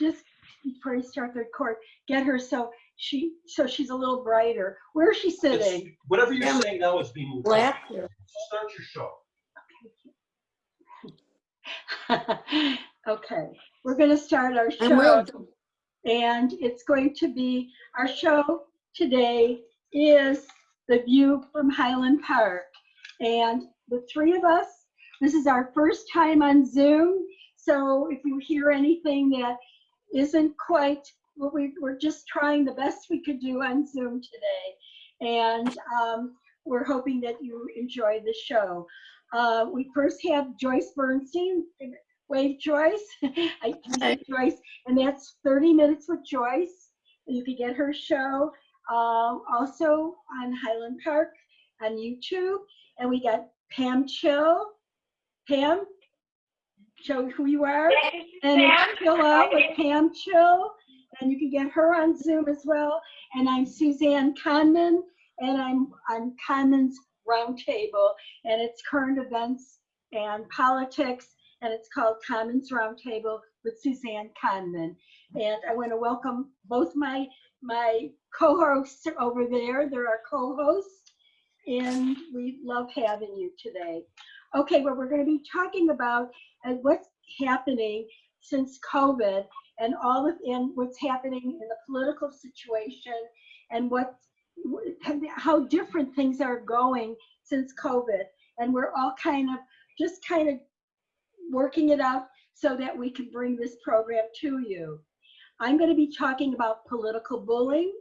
just before you start the record, get her so she so she's a little brighter. Where is she It's- sitting? Whatever you're Yeah. saying now is being moved. Black. Start your show. okay, we're going to start our And we'll, show, and it's going to be our show today is the view from Highland Park, and the three of us. This is our first time on Zoom, so if you hear anything that isn't quite what we we're just trying the best we could do on Zoom today, and um, we're hoping that you enjoy the show. Uh, we first have Joyce Bernstein. Wave Joyce. I Hi. Joyce, and that's 30 minutes with Joyce. You can get her show uh, also on Highland Park on YouTube. And we got Pam Chill. Pam, show who you are. And it's Chill Out with Pam Chill. And you can get her on Zoom as well. And I'm Suzanne Conman, and I'm on Conman's Roundtable, and it's current events and politics, and it's called Conman's Roundtable with Suzanne Conman. And I want to welcome both my my co-hosts over there. They're our co-hosts, and we love having you today. Okay, well, we're going to be talking about uh, what's happening since COVID and all of and what's happening in the political situation and what how different things are going since COVID. And we're all kind of just kind of working it out so that we can bring this program to you. I'm going to be talking about political bullying.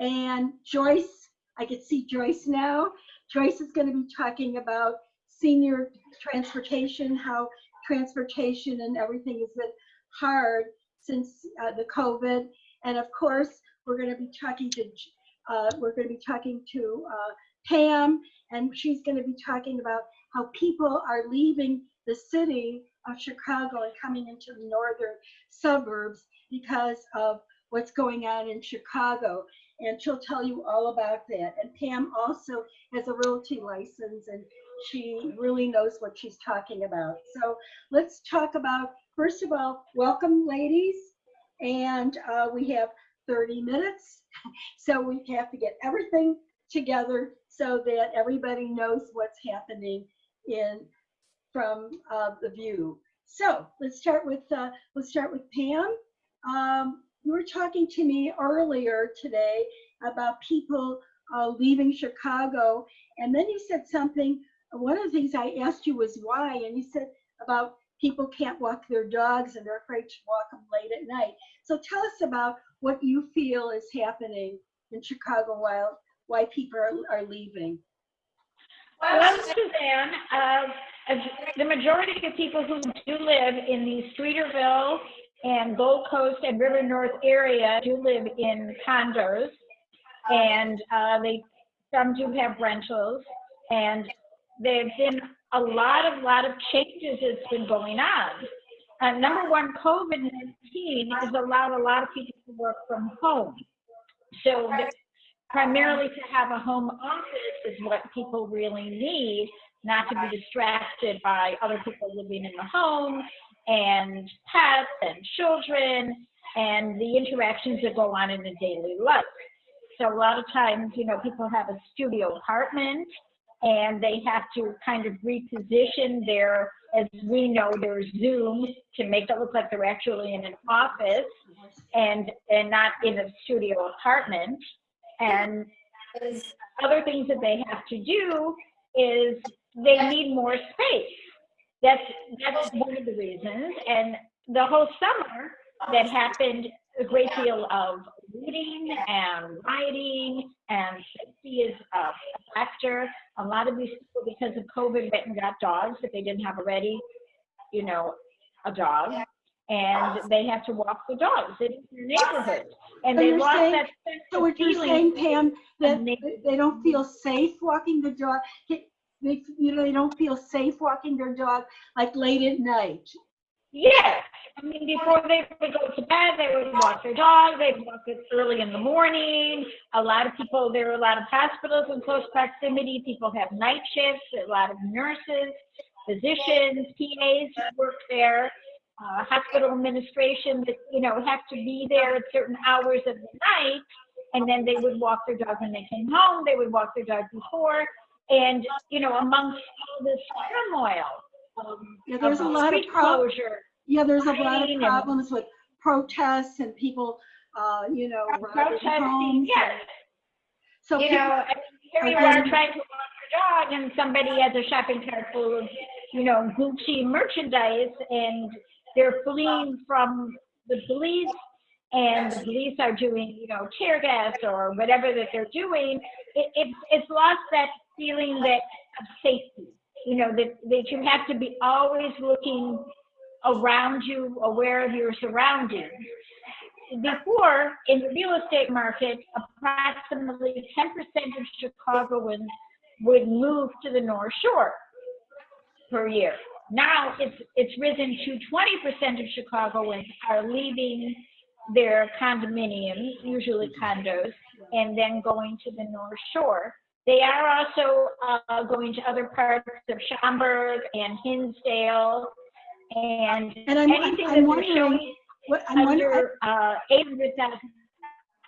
And Joyce, I can see Joyce now. Joyce is going to be talking about senior transportation, how transportation and everything has been hard since uh, the COVID. And of course, we're going to be talking to uh, we're going to be talking to uh, Pam, and she's going to be talking about how people are leaving the city of Chicago and coming into the northern suburbs because of what's going on in Chicago. And she'll tell you all about that. And Pam also has a realty license and she really knows what she's talking about. So let's talk about, first of all, welcome ladies. And uh, we have 30 minutes. So we have to get everything together so that everybody knows what's happening in from uh, the view. So let's start with uh, let's start with Pam. Um, you were talking to me earlier today about people uh, leaving Chicago, and then you said something. One of the things I asked you was why, and you said about people can't walk their dogs and they're afraid to walk them late at night. So tell us about what you feel is happening in Chicago while why people are, are leaving. Well, Suzanne, uh, the majority of people who do live in the Streeterville and Gold Coast and River North area do live in condos, and uh, they some do have rentals, and there've been a lot of lot of changes that's been going on. Uh, number one, COVID-19 has allowed a lot of people to work from home. So primarily to have a home office is what people really need, not to be distracted by other people living in the home and pets and children and the interactions that go on in the daily life. So a lot of times, you know, people have a studio apartment and they have to kind of reposition their, as we know, their Zoom to make it look like they're actually in an office and and not in a studio apartment. And other things that they have to do is they need more space. That's that's one of the reasons. And the whole summer that happened a great deal of reading and writing and safety is a factor. A lot of these people, because of COVID, went and got dogs if they didn't have already, you know, a dog. And they have to walk the dogs in their neighborhood. And So they lost saying- that sense So what you're saying, Pam, that they don't feel safe walking the dog, they, you know, they don't feel safe walking their dog like late at night. Yes. I mean, before they would go to bed, they would walk their dog. They'd walk it early in the morning. A lot of people, there are a lot of hospitals in close proximity. People have night shifts. A lot of nurses, physicians, PAs work there. uh, hospital administration that, you know, have to be there at certain hours of the night. And then they would walk their dog when they came home, they would walk their dog before. And, you know, amongst all this turmoil, um, Yeah, there's a lot of closure, Yeah, there's a lot of problems with protests and people, uh, you know, protesting, yes. So you people- know, here you are trying to walk your dog and somebody has a shopping cart full of, you know, Gucci merchandise and they're fleeing from the police and the police are doing, you know, tear gas or whatever that they're doing. It, it's, it's lost that feeling that of safety, you know, that, that you have to be always looking around you, aware of your surroundings before, in the real estate market, approximately 10% of Chicagoans would move to the North Shore per year. Now it's, it's risen to 20% of Chicagoans are leaving their condominiums, usually condos, and then going to the North Shore. They are also uh, going to other parts of Schaumburg and Hinsdale and And I'm, anything I'm that they're wondering, showing what, I'm wondering, under uh, 800,000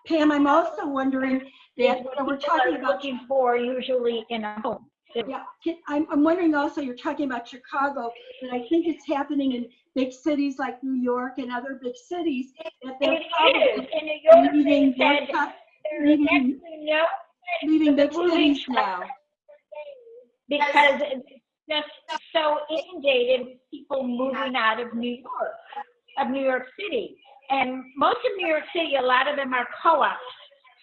Pam, I'm also wondering that, what we're talking about looking for usually in a home. Yeah, I'm, I'm wondering also, you're talking about Chicago, but I think it's happening in big cities like New York and other big cities. That they're It in New York, they said there's actually no leaving moving cities now. because it's just so inundated with people moving out of New York, of New York City. And most of New York City, a lot of them are co-ops.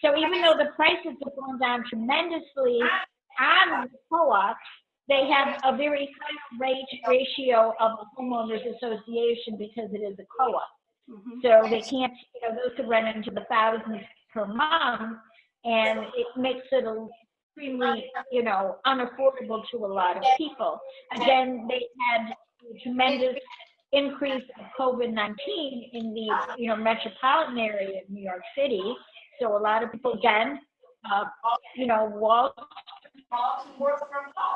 So even though the prices have gone down tremendously on the co-ops, they have a very high rate ratio of a homeowners association because it is a co-op. Mhm. So they can't, you know, those could run into the thousands per month, and it makes it extremely, you know, unaffordable to a lot of people. Again, they had a tremendous increase of COVID-19 in the, you know, metropolitan area of New York City. So a lot of people, again, uh, you know, Wall,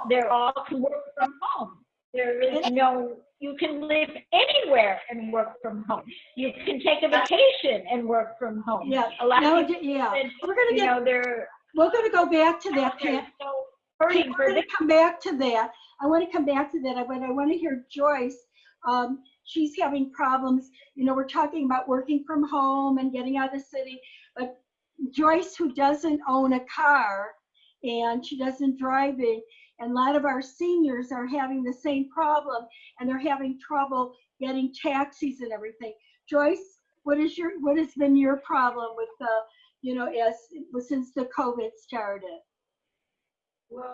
they're all can work from home. There is no, you can live anywhere and work from home. You can take a vacation and work from home. Yeah, A lot people, yeah, said, we're gonna you get, know, they're, we're gonna go back to that, Pam. so hurting We're gonna come back to that. I want to come back to that, but I want to hear Joyce. Um, she's having problems, you know, we're talking about working from home and getting out of the city, but Joyce, who doesn't own a car and she doesn't drive it, and a lot of our seniors are having the same problem and they're having trouble getting taxis and everything. Joyce, what is your, what has been your problem with the, you know, as, since the COVID started?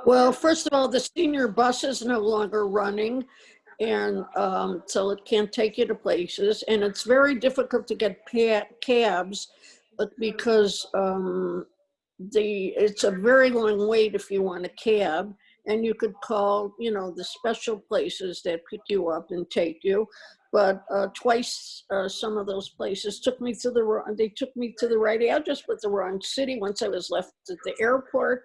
Well, first of all, the senior bus is no longer running. And um, so it can't take you to places. And it's very difficult to get cabs because um, the, it's a very long wait if you want a cab. And you could call, you know, the special places that pick you up and take you. But uh, twice, uh, some of those places took me to the, wrong- they took me to the right address, but the wrong city once I was left at the airport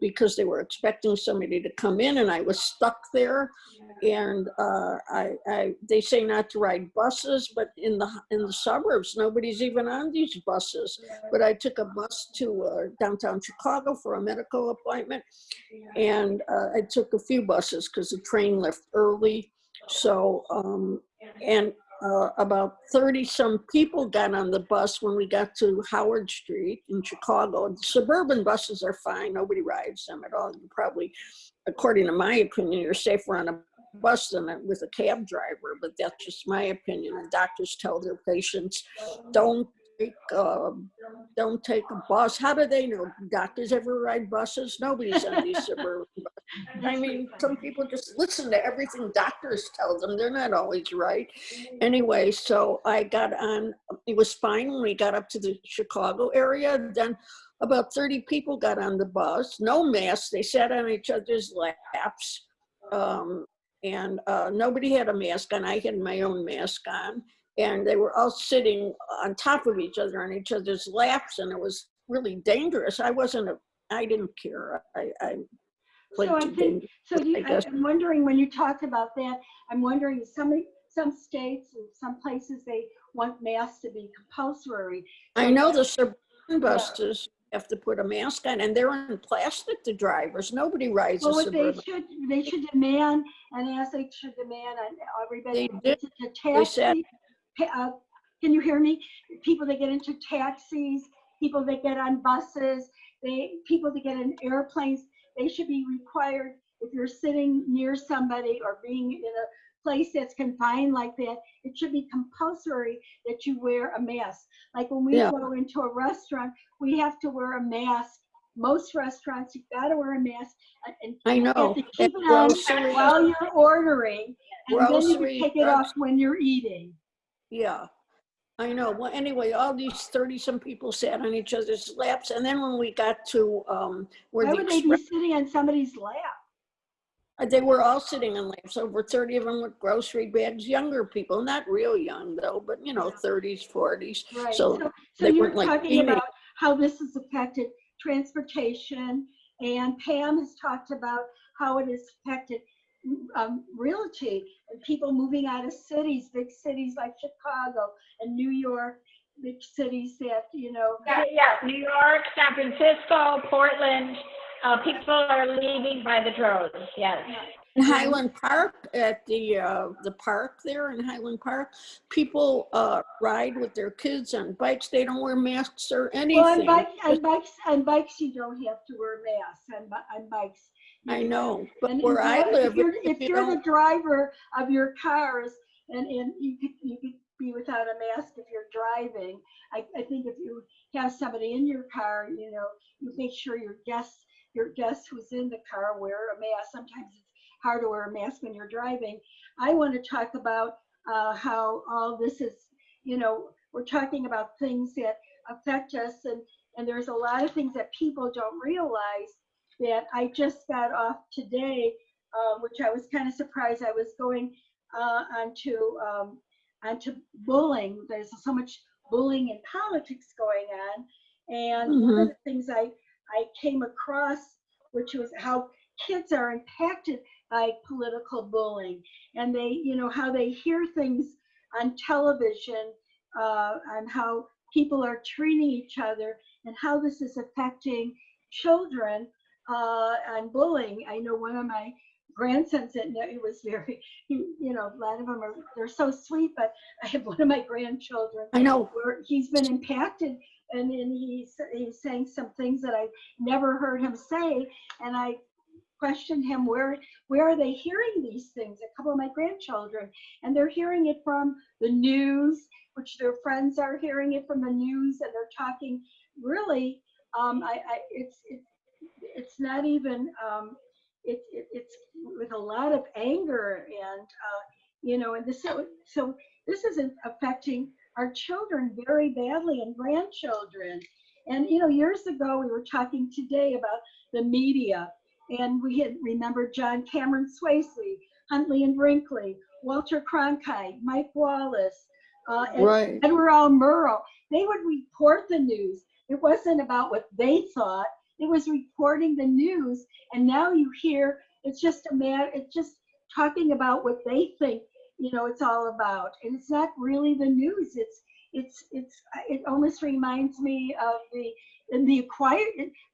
because they were expecting somebody to come in and I was stuck there. And uh, I, I, they say not to ride buses, but in the in the suburbs, nobody's even on these buses. But I took a bus to uh, downtown Chicago for a medical appointment, and uh, I took a few buses because the train left early. So um, and uh, about 30 some people got on the bus when we got to Howard Street in Chicago. The Suburban buses are fine, nobody rides them at all. You probably, according to my opinion, you're safer on a bus than with a cab driver, but that's just my opinion. And doctors tell their patients, don't take, uh, don't take a bus. How do they know? Doctors ever ride buses? Nobody's on these suburban buses. I mean, some people just listen to everything doctors tell them. They're not always right. Anyway, so I got on, it was fine when we got up to the Chicago area. Then about 30 people got on the bus, no masks. They sat on each other's laps. Um, and uh, nobody had a mask on. I had my own mask on. And they were all sitting on top of each other on each other's laps. And it was really dangerous. I wasn't, a, I didn't care. I, I So I think, so you, I. I'm wondering, when you talked about that, I'm wondering, somebody, some states and some places, they want masks to be compulsory. I know the suburban buses have to put a mask on and they're in plastic, the drivers. Nobody rides a Well, they should, they should demand, and as they should demand on everybody. They did. gets into They said- taxi, uh, Can you hear me? People that get into taxis, people that get on buses, they, people that get in airplanes, they should be required, if you're sitting near somebody or being in a place that's confined like that, it should be compulsory that you wear a mask. Like when we Yeah. go into a restaurant, we have to wear a mask. Most restaurants, you've got to wear a mask and- and I you have know. to keep it on while you're ordering, and then you Grocery, can take it off when you're eating. Yeah, I know. Well, anyway, all these thirty-some people sat on each other's laps, and then when we got to, um, where Why the would they be sitting on somebody's lap? they were all sitting on laps, over thirty of them with grocery bags, younger people, not real young though, but you know, thirties, forties. Right, So so, so weren't like talking teenage- about how this has affected transportation, and Pam has talked about how it has affected um, realty, and people moving out of cities, big cities like Chicago and New York, big cities that, you know, Yeah, yeah, New York, San Francisco, Portland, uh, people are leaving by the droves, yes. In Highland Park, at the, uh, the park there in Highland Park, people, uh, ride with their kids on bikes. They don't wear masks or well, on anything. bikes, on bikes, on bikes, you don't have to wear masks on, on bikes. I know, but And where if I you're- live, If you're, if if you you're the driver of your cars and, and you could, you could be without a mask if you're driving. I, I think if you have somebody in your car, you know, you make sure your guests, your guest who's in the car wear a mask. Sometimes it's hard to wear a mask when you're driving. I want to talk about, uh, how all this is, you know, we're talking about things that affect us and, and there's a lot of things that people don't realize that I just got off today, uh, which I was kind of surprised. I was going uh, onto um, onto bullying. There's so much bullying in politics going on, and one of the things I I came across, which was how kids are impacted by political bullying, and they, you know, how they hear things on television, uh, on how people are treating each other, and how this is affecting children uh, and bullying. I know one of my grandsons that it was very, he, you know, a lot of them are, they're so sweet, but I have one of my grandchildren I know, where he's been impacted and then he's, he's saying some things that I've never heard him say. And I questioned him, where, where are they hearing these things? A couple of my grandchildren, and they're hearing it from the news, which their friends are hearing it from the news and they're talking really, um, I, I, it's, it's, it's not even, um, it, it, it's with a lot of anger and, uh, you know, and this, so, so this is affecting our children very badly and grandchildren. And, you know, years ago, we were talking today about the media and we had remembered John Cameron Swayze, Huntley and Brinkley, Walter Cronkite, Mike Wallace, uh, Ed- right. Edward L. Murrow. They would report the news. It wasn't about what they thought. It was reporting the news. And now you hear it's just a matter, it's just talking about what they think, you know, it's all about. And it's not really the news. It's, it's, it's, it almost reminds me of the, in the Enquirer.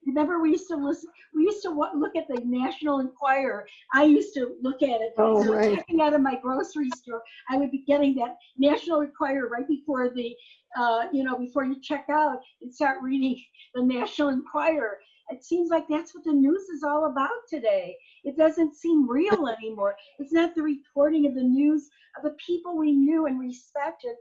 Remember, we used to listen, we used to look at the National Enquirer. I used to look at it. Oh, So right. Checking out of my grocery store, I would be getting that National Enquirer right before the, uh, you know, before you check out and start reading the National Enquirer. It seems like that's what the news is all about today. It doesn't seem real anymore. It's not the reporting of the news of the people we knew and respected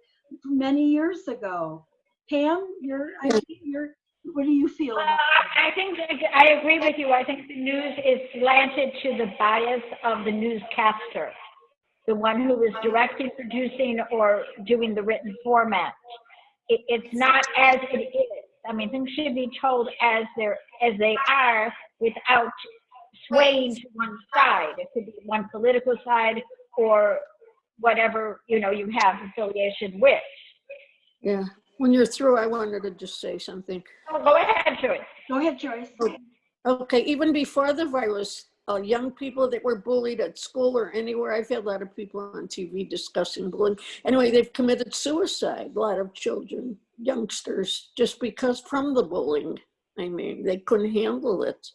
many years ago. Pam, you're, I think you're, what do you feel Uh, I think, I agree with you. I think the news is slanted to the bias of the newscaster, the one who is directing, producing, or doing the written format. It, it's not as it is. I mean, things should be told as they're, as they are without swaying to one side. It could be one political side or whatever, you know, you have affiliation with. Yeah. When you're through, I wanted to just say something. Oh, Go ahead, Joyce. Go ahead, Joyce. Okay, even before the virus uh, young people that were bullied at school or anywhere. I've had a lot of people on TV discussing bullying. Anyway, they've committed suicide, a lot of children, youngsters, just because from the bullying. I mean, they couldn't handle it.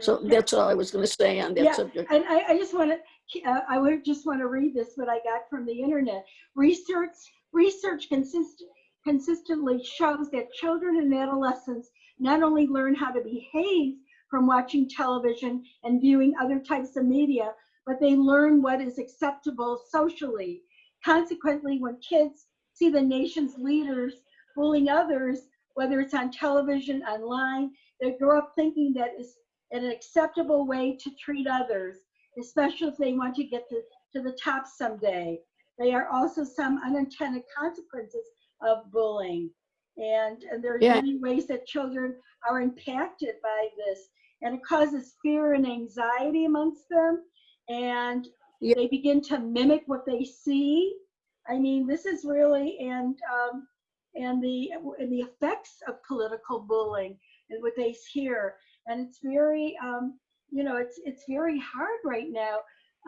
So that's all I was going to say on Yeah, that subject. And I, I just want to, uh, I would just want to read this, what I got from the internet. Research, research consistent, consistently shows that children and adolescents not only learn how to behave from watching television and viewing other types of media, but they learn what is acceptable socially. Consequently, when kids see the nation's leaders bullying others, whether it's on television, online, they grow up thinking that is an acceptable way to treat others, especially if they want to get to, to the top someday. There are also some unintended consequences of bullying. And, and there are Yeah. many ways that children are impacted by this. And it causes fear and anxiety amongst them. And Yeah. they begin to mimic what they see. I mean, this is really, and, um, and the, and the effects of political bullying and what they hear and it's very um, you know it's it's very hard right now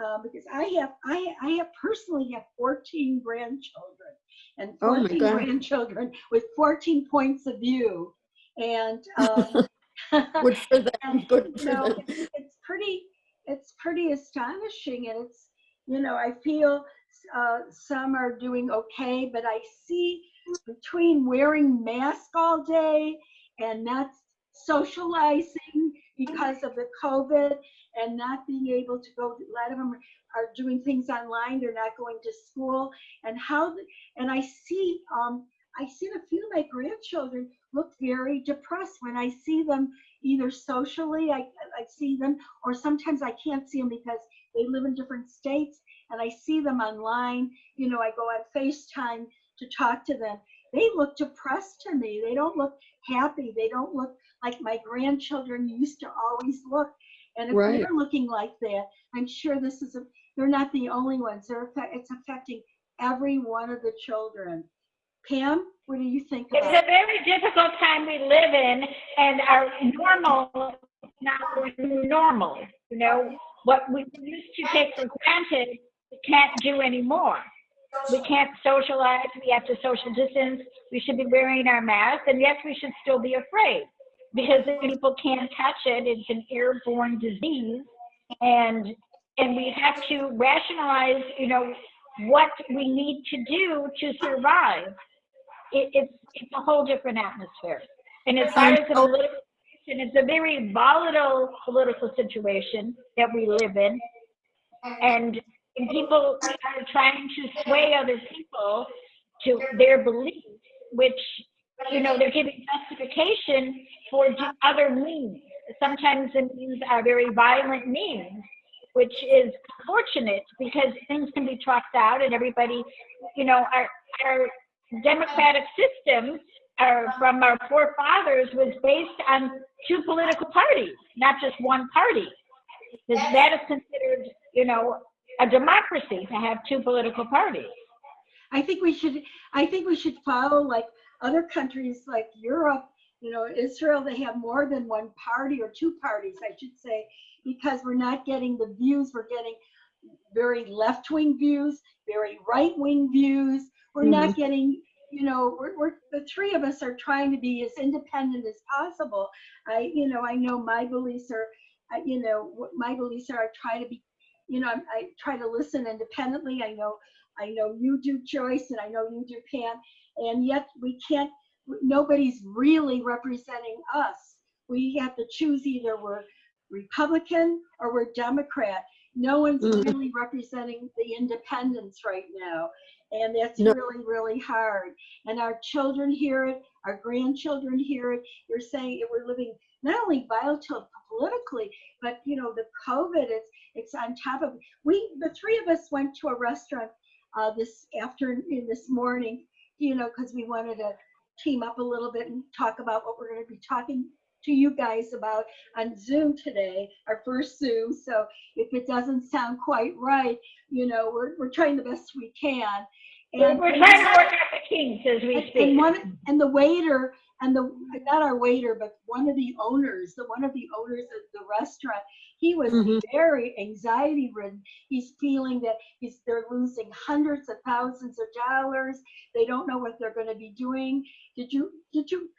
uh, because I have I I have personally have 14 grandchildren and Oh 14 God. grandchildren with 14 points of view and um, Good for them, and, good you for know, them. it's, it's pretty it's pretty astonishing and it's you know i feel uh, some are doing okay but i see between wearing mask all day and not socializing because of the covid and not being able to go a lot of them are doing things online they're not going to school. And how and i see um i see a few of my grandchildren look very depressed when i see them either socially, I, I see them, or sometimes I can't see them because they live in different states and I see them online. You know, I go on FaceTime to talk to them. They look depressed to me. They don't look happy. They don't look like my grandchildren used to always look. And if Right. they're looking like that, I'm sure this is a, they're not the only ones. They're, affect- it's affecting every one of the children. Pam, what do you think It's a very difficult time we live in, and our normal is not the normal. You know, what we used to take for granted, we can't do anymore. We can't socialize. We have to social distance. We should be wearing our masks, and yes, we should still be afraid because people can't touch it. It's an airborne disease, and and we have to rationalize. You know, what we need to do to survive it, it's it's a whole different atmosphere. And as far as the political it's a very volatile political situation that we live in, and, and people are trying to sway other people to their beliefs, which you know they're giving justification for other means. Sometimes the means are very violent means, which is fortunate because things can be trucked out and everybody, you know, our our democratic system uh, from our forefathers was based on two political parties, not just one party. That is considered, you know, a democracy to have two political parties. I think we should, I think we should follow like other countries like Europe, you know, Israel, they have more than one party or two parties, I should say, because we're not getting the views, we're getting very left-wing views, very right-wing views. We're not mm-hmm. getting, you know, we're, we're, the three of us are trying to be as independent as possible. I, you know, I know my beliefs are, you know, my beliefs are, I try to be, you know, I, I try to listen independently. I know I know you do, Joyce, and I know you do, Pam, and yet we can't, nobody's really representing us. We have to choose either we're Republican or we're Democrat. No one's Mhm. really representing the independents right now. And that's No. really, really hard. And our children hear it, our grandchildren hear it. You're saying we're living not only volatile politically, but you know, the COVID, it's it's on top of we the three of us went to a restaurant uh, this afternoon, this morning, you know, because we wanted to team up a little bit and talk about what we're going to be talking to you guys about on Zoom today, our first Zoom. So if it doesn't sound quite right, you know, we're, we're trying the best we can. We're we're trying to work out the kinks as we and, and one and the waiter and the not our waiter but one of the owners the one of the owners of the restaurant He was Mhm. very anxiety ridden. He's feeling that he's they're losing hundreds of thousands of dollars. They don't know what they're going to be doing. Did you did you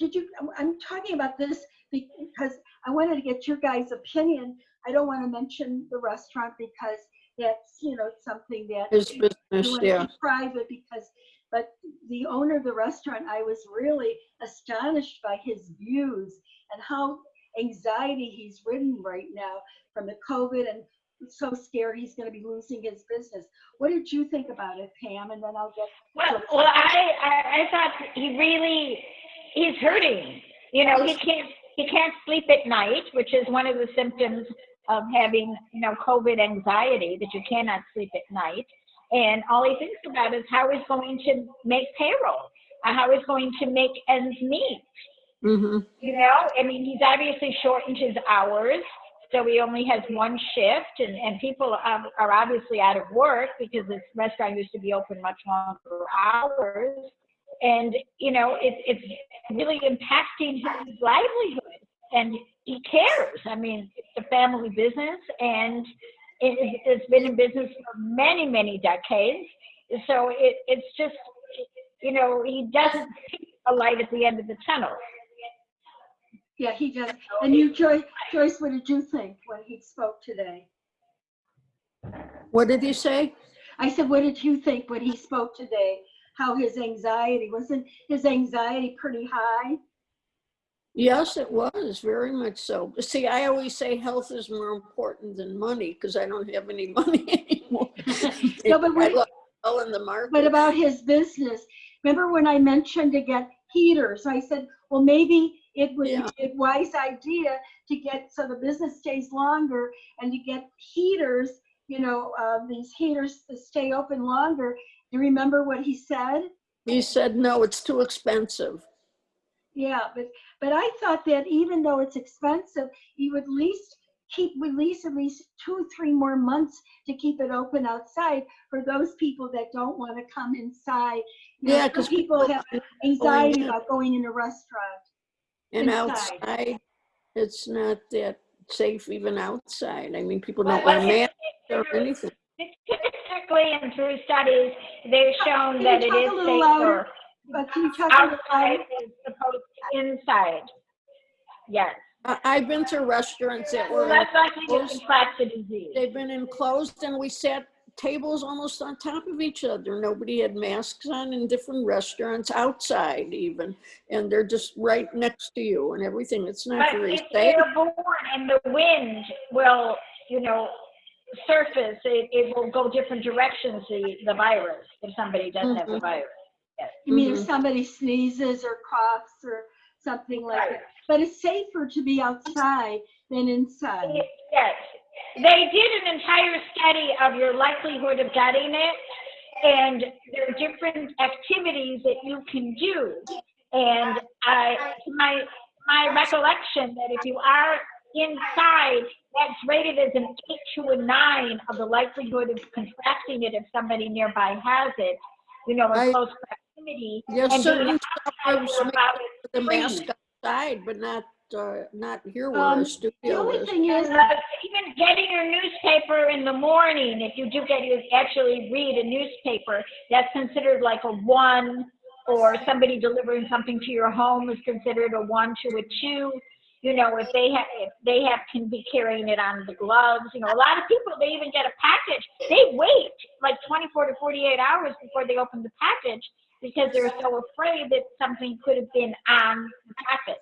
did you I'm- I'm talking about this because I wanted to get your guys' opinion. I don't want to mention the restaurant because that's, you know, something that is His you business, want to yeah. private because, but the owner of the restaurant, I was really astonished by his views and how anxiety he's ridden right now from the COVID and so scared he's going to be losing his business. What did you think about it, Pam? And then I'll get. Well, well, I, I, I thought he really, he's hurting. You know, he can't, he can't sleep at night, which is one of the symptoms of having, you know, COVID anxiety, that you cannot sleep at night. And all he thinks about is how he's going to make payroll, uh, how he's going to make ends meet. hmm You know, I mean, he's obviously shortened his hours, so he only has one shift, and, and people are, are obviously out of work because this restaurant used to be open much longer hours. And, you know, it, it's really impacting his livelihood, and he cares. I mean, it's a family business, and it, it's been in business for many, many decades. So it, it's just, you know, he doesn't see a light at the end of the tunnel. Yeah, he does. And you, Joyce, Joyce, what did you think when he spoke today? What did he say? I said, what did you think when he spoke today? How his anxiety, wasn't his anxiety pretty high? Yes, it was very much so. See, I always say health is more important than money because I don't have any money anymore. No, but I what, look well in the market. what about his business? Remember when I mentioned to get heaters? I said, well, maybe it would Yeah. be a wise idea to get, so the business stays longer and to get heaters, you know, uh, these heaters to stay open longer. Do you remember what he said? He said, no, it's too expensive. Yeah, but, but I thought that even though it's expensive, you would at least keep, release at least two, three more months to keep it open outside for those people that don't want to come inside. You Yeah, because people have anxiety in. about going in a restaurant. And inside. outside, it's not that safe even outside. I mean, people don't wear but masks or it- anything. Statistically and through studies, they've shown that it is it talk is a little louder? Safer But can you talk a outside louder? as opposed to inside. Yes. I, I've been to restaurants that Well, were, that's likely to enclosed. contract the disease. they've been enclosed and we sat tables almost on top of each other. Nobody had masks on in different restaurants, outside even. And they're just right next to you and everything. It's not But very it's safe. airborne and the wind will, you know, surface, it, it will go different directions, the, the virus, if somebody does have the Mhm. virus. You mean if Mhm. somebody sneezes or coughs or something like Right. that? But it's safer to be outside than inside. Yes, they did an entire study of your likelihood of getting it, and there are different activities that you can do. And I, to my my recollection, that if you are inside, that's rated as an eight to a nine of the likelihood of contracting it if somebody nearby has it. You know, in I- close proximity. There's and certain being suburbs outside make about the three. mask outside, but not, uh, not here where Um, our The studio only is. thing is, uh, even getting your newspaper in the morning, if you do get to actually read a newspaper, that's considered like a one, or somebody delivering something to your home is considered a one to a two. You know, if they have, if they have, can be carrying it on the gloves, you know, a lot of people, they even get a package. They wait like 24 to 48 hours before they open the package because they're so afraid that something could have been on the package.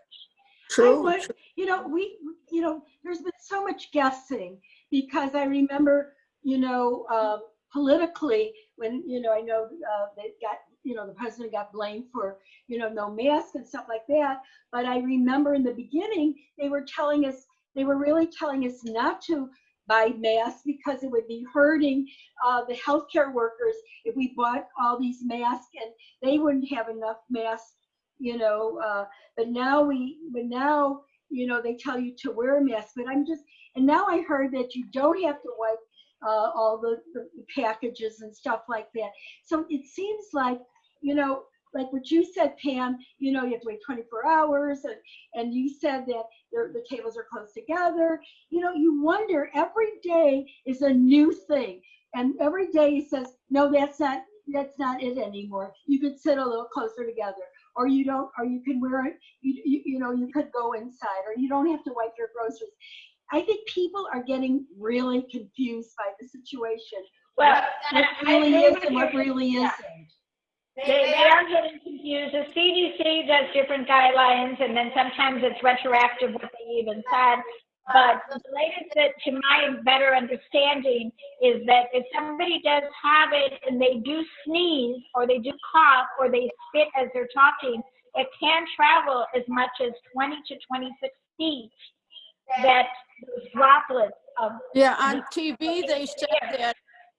True, would- you know, we, you know, there's been so much guessing because I remember, you know, uh, politically, when, you know, I know uh, they got, you know, the president got blamed for, you know, no mask and stuff like that. But I remember in the beginning, they were telling us, they were really telling us not to buy masks because it would be hurting uh, the healthcare workers if we bought all these masks and they wouldn't have enough masks, you know, uh, but now we, but now, you know, they tell you to wear a mask, but I'm just, and now I heard that you don't have to wipe uh, all the, the packages and stuff like that. So it seems like, you know, like what you said, Pam, you know, you have to wait 24 hours and, and you said that the tables are close together. You know, you wonder every day is a new thing. And every day he says, no, that's not, that's not it anymore. You could sit a little closer together or you don't, or you can wear it, you, you, you know, you could go inside or you don't have to wipe your groceries. I think people are getting really confused by the situation. Well, What I really is and what really Yeah. They, they are getting confused. The CDC does different guidelines, and then sometimes it's retroactive what they even said. But the latest that, to my better understanding, is that if somebody does have it and they do sneeze, or they do cough, or they spit as they're talking, it can travel as much as 20 to 26 feet. That droplets of Yeah, on TV, they said that,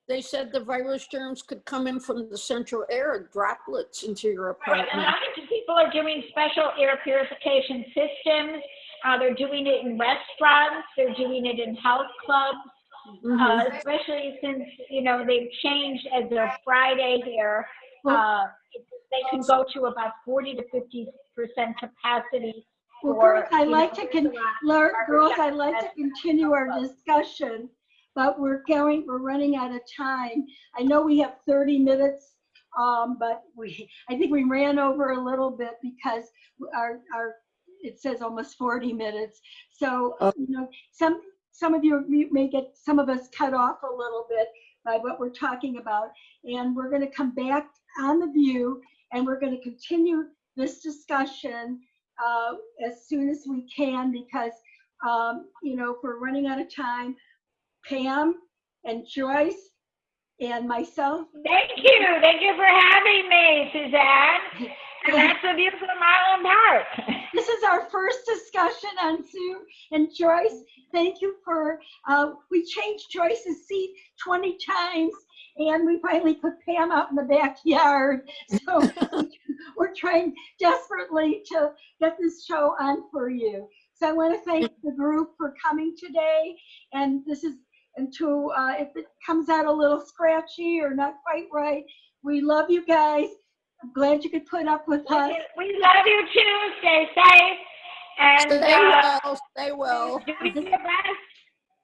they said the virus germs could come in from the central air droplets into your apartment. Right, and people are doing special air purification systems. Uh, they're doing it in restaurants. They're doing it in health clubs. Mhm. Uh, especially since you know they've changed as of Friday here. Uh, they can go to about 40 to 50 percent capacity. Well, for, girls, I like know, to con, girls, I'd like to continue our discussion, but we're going, we're running out of time. I know we have 30 minutes, um, but we, I think we ran over a little bit because our, our, it says almost 40 minutes. So, Oh. you know, some, some of you you may get, some of us cut off a little bit by what we're talking about. And we're gonna come back on the view and we're gonna continue this discussion uh, as soon as we can because, um, you know, if we're running out of time, Pam and Joyce and myself, Thank you. Thank you for having me, Suzanne. And that's the view from Island Park. this is our first discussion on Zoom. And Joyce, thank you for, uh, we changed Joyce's seat 20 times and we finally put Pam out in the backyard. So we're trying desperately to get this show on for you. So I want to thank the group for coming today. And this is, and to, uh, if it comes out a little scratchy or not quite right, we love you guys. I'm glad you could put up with us. We love you too. Stay safe. And Stay uh, well, stay well. do your best.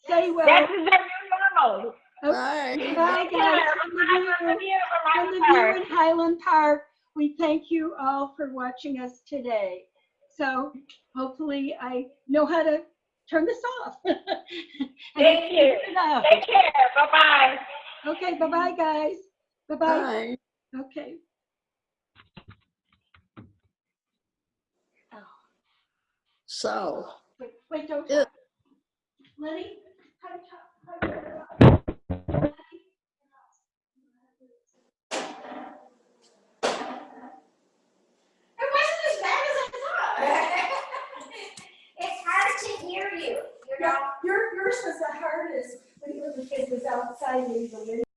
Stay well. This is our new normal. Bye. Bye, guys. care. From the Bye from the view- view from from the view in Highland Park, we thank you all for watching us today. So hopefully I know how to turn this off. And I Thank you. figured it out. Take care. Bye-bye. Okay, bye-bye, guys. Bye-bye. Bye. Okay. Oh. So, Wait, wait, don't. Yeah. Lenny? how to talk- how to turn it off? It wasn't as bad as I thought. it's hard to you, you was the hardest when when the kid was outside in the window.